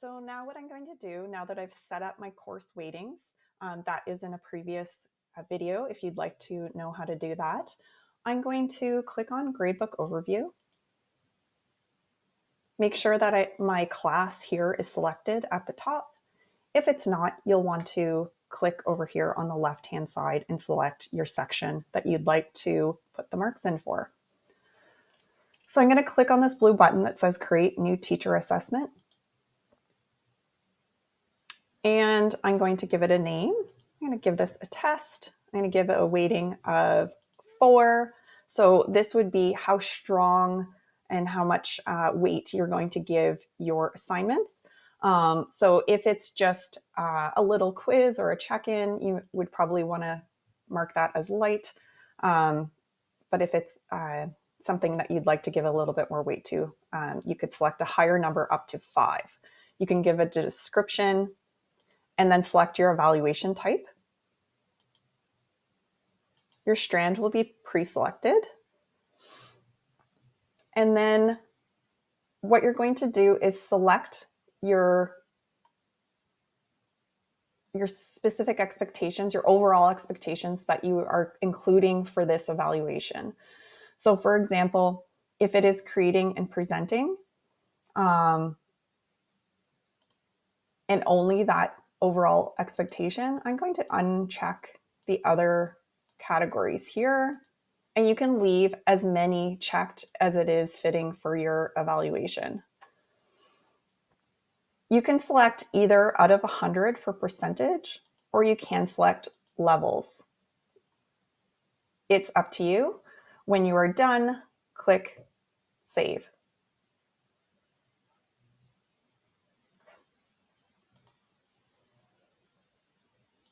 So now what I'm going to do, now that I've set up my course weightings, um, that is in a previous uh, video if you'd like to know how to do that, I'm going to click on Gradebook Overview. Make sure that I, my class here is selected at the top. If it's not, you'll want to click over here on the left-hand side and select your section that you'd like to put the marks in for. So I'm going to click on this blue button that says Create New Teacher Assessment. And I'm going to give it a name. I'm going to give this a test. I'm going to give it a weighting of four. So this would be how strong and how much uh, weight you're going to give your assignments. Um, so if it's just uh, a little quiz or a check-in, you would probably want to mark that as light. Um, but if it's uh, something that you'd like to give a little bit more weight to, um, you could select a higher number up to five. You can give a description and then select your evaluation type. Your strand will be pre-selected. And then what you're going to do is select your your specific expectations, your overall expectations that you are including for this evaluation. So for example, if it is creating and presenting, um, and only that overall expectation, I'm going to uncheck the other categories here. And you can leave as many checked as it is fitting for your evaluation. You can select either out of 100 for percentage, or you can select levels. It's up to you. When you are done, click Save.